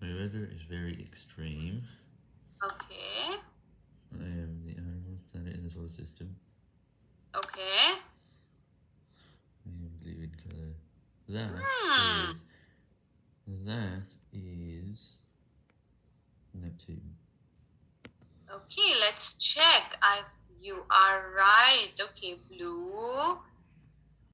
My weather is very extreme. Okay. I am the outermost planet in the solar system. Okay. I am blue in color. That Hmm. is that is Neptune. Okay, let's check. I you are right. Okay, blue